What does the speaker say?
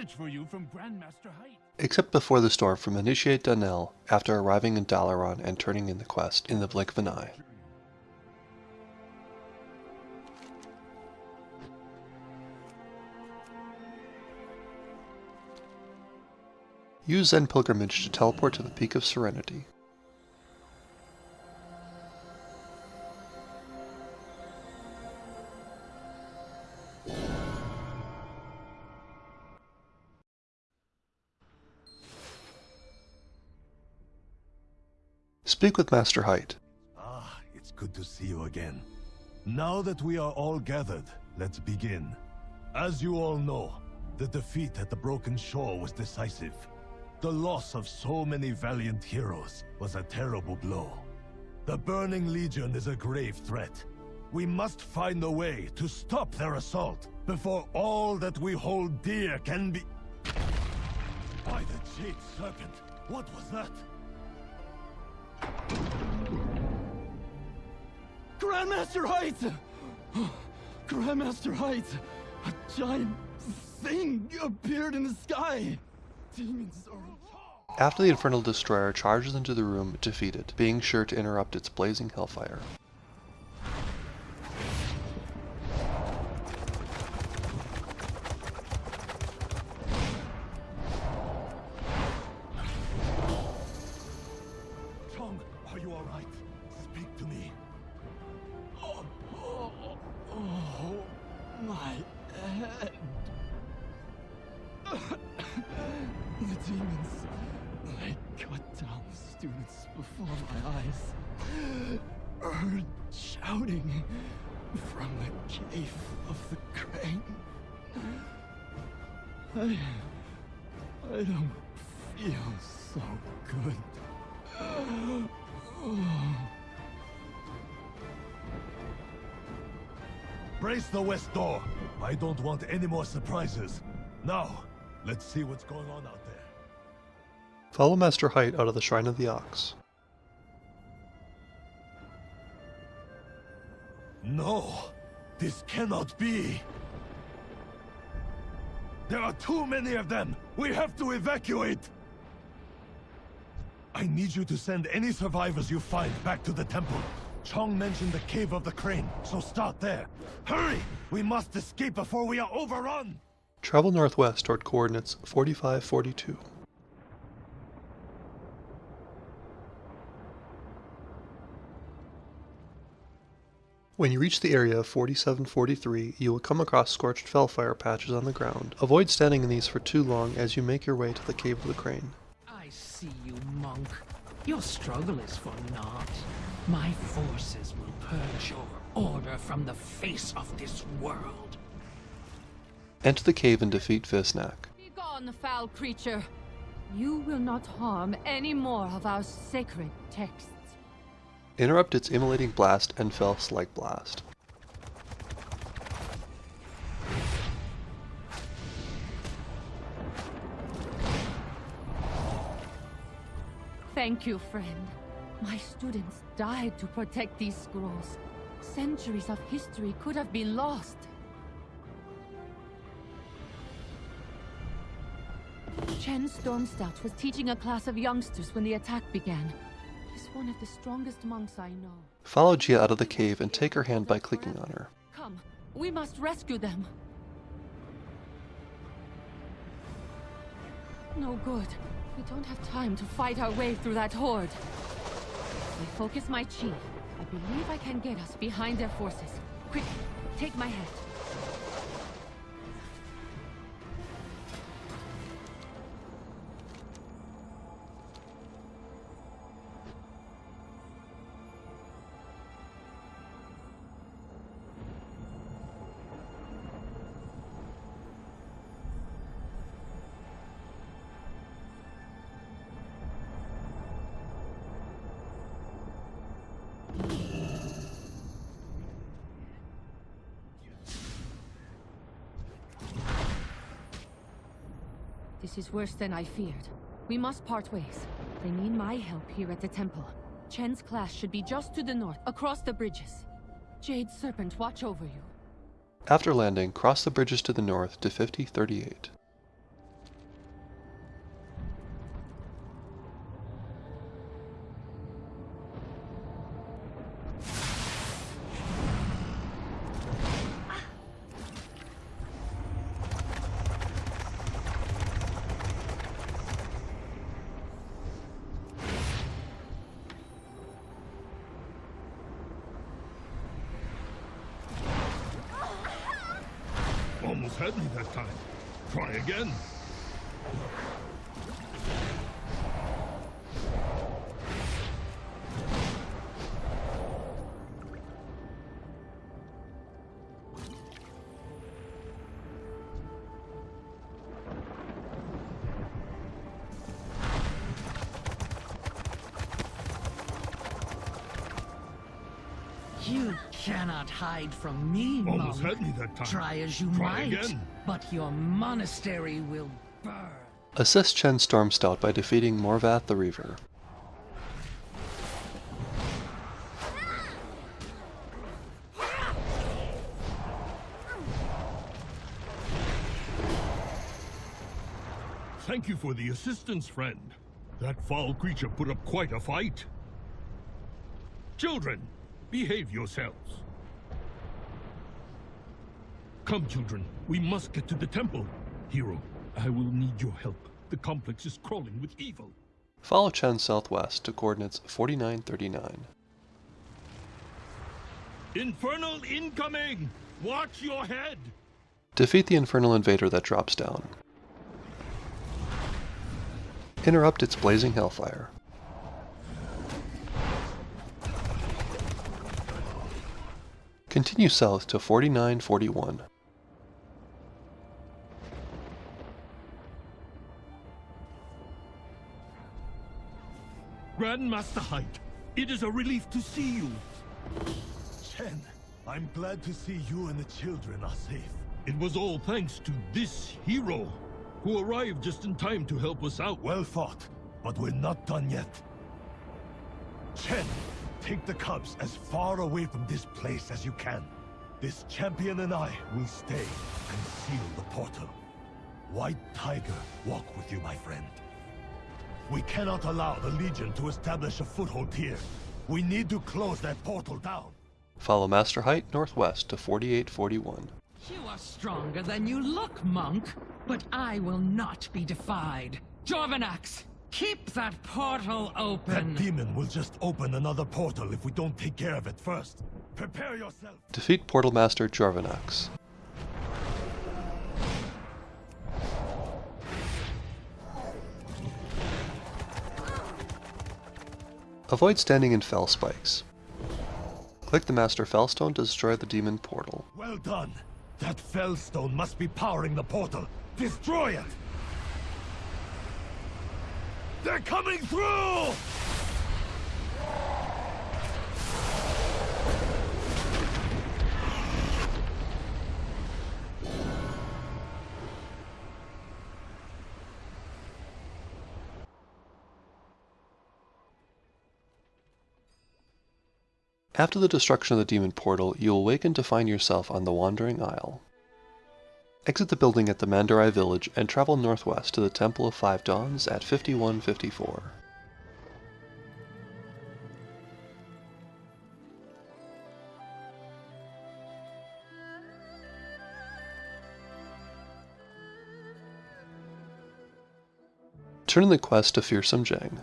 message for you from Grandmaster Hight. Except before the storm from Initiate Danel after arriving in Dalaran and turning in the quest in the blink of an eye. Use Zen Pilgrimage to teleport to the Peak of Serenity. Speak with Master Hight. Ah, it's good to see you again. Now that we are all gathered, let's begin. As you all know, the defeat at the Broken Shore was decisive. The loss of so many valiant heroes was a terrible blow. The Burning Legion is a grave threat. We must find a way to stop their assault before all that we hold dear can be... By the Jade Serpent, what was that? Grandmaster Hight! Grandmaster Hight! A giant thing appeared in the sky! Demons are... After the Infernal Destroyer charges into the room, defeated, being sure to interrupt its blazing hellfire. Students before my eyes. Heard shouting from the cave of the crane. I... I don't feel so good. Brace the west door. I don't want any more surprises. Now, let's see what's going on out there. Follow Master Hight out of the Shrine of the Ox. No, this cannot be. There are too many of them. We have to evacuate. I need you to send any survivors you find back to the temple. Chong mentioned the Cave of the Crane, so start there. Hurry! We must escape before we are overrun! Travel northwest toward coordinates 4542. When you reach the area of 4743, you will come across scorched felfire patches on the ground. Avoid standing in these for too long as you make your way to the Cave of the Crane. I see you, monk. Your struggle is for naught. My forces will purge your order from the face of this world. Enter the cave and defeat Visnak. Be gone, foul creature. You will not harm any more of our sacred texts. Interrupt its immolating blast and Fel's like blast. Thank you, friend. My students died to protect these scrolls. Centuries of history could have been lost. Chen Stormstout was teaching a class of youngsters when the attack began. One of the strongest monks I know. Follow Gia out of the cave and take her hand by clicking on her. Come, we must rescue them. No good. We don't have time to fight our way through that horde. I focus my chi, I believe I can get us behind their forces. Quick, take my hat. This is worse than I feared. We must part ways. They need my help here at the temple. Chen's class should be just to the north, across the bridges. Jade Serpent, watch over you. After landing, cross the bridges to the north to 5038. Had me that time. Try again. You cannot hide from me, Almost monk. had me that time. Try as you Try might, again. but your monastery will burn. Assist Chen Stormstout by defeating Morvath the Reaver. Thank you for the assistance, friend. That foul creature put up quite a fight. Children, behave yourselves. Come, children. We must get to the temple. Hero, I will need your help. The complex is crawling with evil. Follow Chen southwest to coordinates 4939. Infernal incoming! Watch your head! Defeat the infernal invader that drops down. Interrupt its blazing hellfire. Continue south to 4941. Grandmaster Hight, it is a relief to see you. Chen, I'm glad to see you and the children are safe. It was all thanks to this hero, who arrived just in time to help us out. Well fought, but we're not done yet. Chen, take the cubs as far away from this place as you can. This champion and I will stay and seal the portal. White Tiger, walk with you, my friend. We cannot allow the Legion to establish a foothold here. We need to close that portal down. Follow Master Hight northwest to 4841. You are stronger than you look, monk. But I will not be defied. Jorvanax, keep that portal open. That demon will just open another portal if we don't take care of it first. Prepare yourself. Defeat Portal Master Jorvanax. Avoid standing in fel spikes. Click the Master Fellstone to destroy the demon portal. Well done. That Fellstone must be powering the portal. Destroy it! They're coming through! After the destruction of the demon portal, you will awaken to find yourself on the Wandering Isle. Exit the building at the Mandori village and travel northwest to the Temple of Five Dawns at 5154. Turn in the quest to Fearsome Jang.